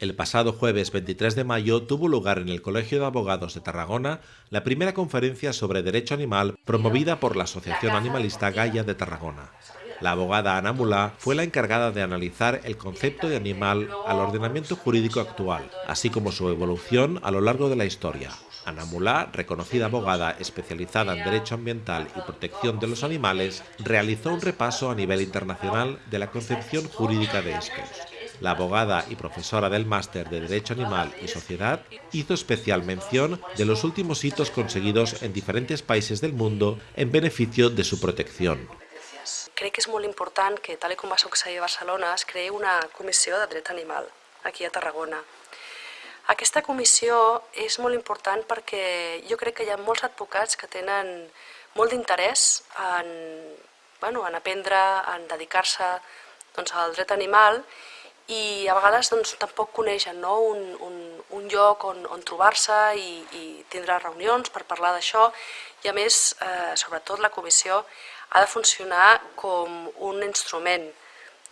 El pasado jueves 23 de mayo tuvo lugar en el Colegio de Abogados de Tarragona la primera conferencia sobre derecho animal promovida por la Asociación Animalista Gaia de Tarragona. La abogada Ana Mulá fue la encargada de analizar el concepto de animal al ordenamiento jurídico actual, así como su evolución a lo largo de la historia. Ana Mulá, reconocida abogada especializada en derecho ambiental y protección de los animales, realizó un repaso a nivel internacional de la concepción jurídica de estos. La abogada y profesora del máster de Derecho Animal y Sociedad hizo especial mención de los últimos hitos conseguidos en diferentes países del mundo en beneficio de su protección. Crec que és molt important que, tal com va succeir a Barcelona, es creï una comissió de dret animal aquí a Tarragona. Aquesta comissió és molt important perquè jo crec que hi ha molts que tenen molt d'interès en, bueno, en aprendre, en dedicar-se doncs, al dret animal i a vegades doncs, tampoc coneixen no? un, un, un lloc on, on trobar-se i, i tindre reunions per parlar d'això i a més, eh, sobretot la comissió ha de funcionar com un instrument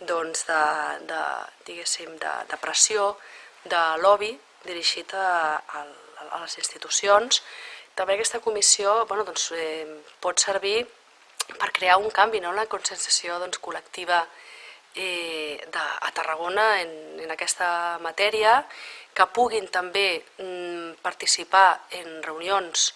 doncs, de, de, diguéssim, de, de pressió, de lobby dirigit a, a, a les institucions. També aquesta comissió bueno, doncs, eh, pot servir per crear un canvi, no? una conscienciació doncs, col·lectiva eh, de, a Tarragona en, en aquesta matèria, que puguin també mm, participar en reunions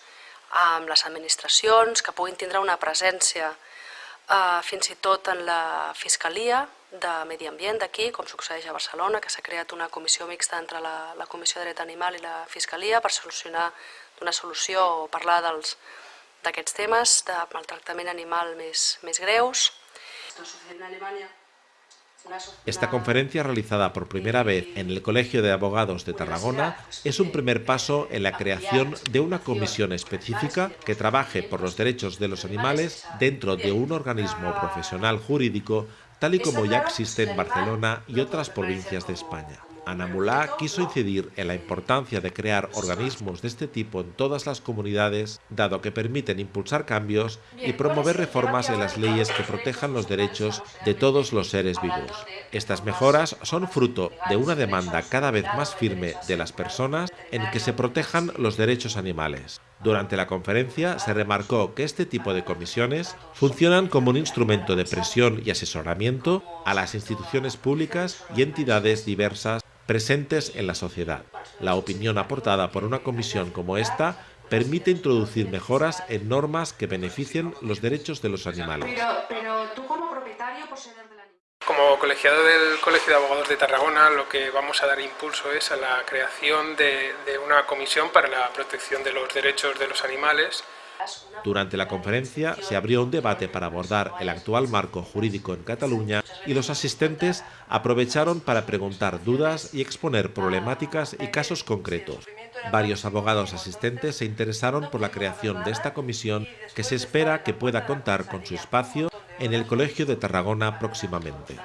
amb les administracions, que puguin tindre una presència eh, fins i tot en la Fiscalia de Medi Ambient d'aquí, com succeeix a Barcelona, que s'ha creat una comissió mixta entre la, la Comissió de Dret Animal i la Fiscalia per solucionar una solució o parlar d'aquests temes de maltractament animal més, més greus. En Alemanya Esta conferencia realizada por primera vez en el Colegio de Abogados de Tarragona es un primer paso en la creación de una comisión específica que trabaje por los derechos de los animales dentro de un organismo profesional jurídico tal y como ya existe en Barcelona y otras provincias de España. Ana Mulá quiso incidir en la importancia de crear organismos de este tipo en todas las comunidades, dado que permiten impulsar cambios y promover reformas en las leyes que protejan los derechos de todos los seres vivos. Estas mejoras son fruto de una demanda cada vez más firme de las personas en que se protejan los derechos animales. Durante la conferencia se remarcó que este tipo de comisiones funcionan como un instrumento de presión y asesoramiento a las instituciones públicas y entidades diversas presentes en la sociedad. La opinión aportada por una comisión como esta permite introducir mejoras en normas que beneficien los derechos de los animales. Como colegiado del Colegio de Abogados de Tarragona, lo que vamos a dar impulso es a la creación de, de una comisión para la protección de los derechos de los animales durante la conferencia se abrió un debate para abordar el actual marco jurídico en Cataluña y los asistentes aprovecharon para preguntar dudas y exponer problemáticas y casos concretos. Varios abogados asistentes se interesaron por la creación de esta comisión que se espera que pueda contar con su espacio en el Colegio de Tarragona próximamente.